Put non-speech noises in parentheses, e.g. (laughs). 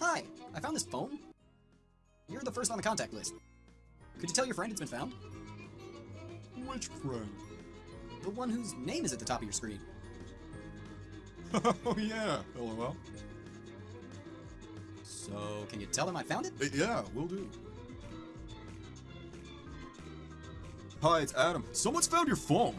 Hi, I found this phone. You're the first on the contact list. Could you tell your friend it's been found? Which friend? The one whose name is at the top of your screen. oh (laughs) yeah, lol. So, can you tell them I found it? Uh, yeah, will do. Hi, it's Adam. Someone's found your phone.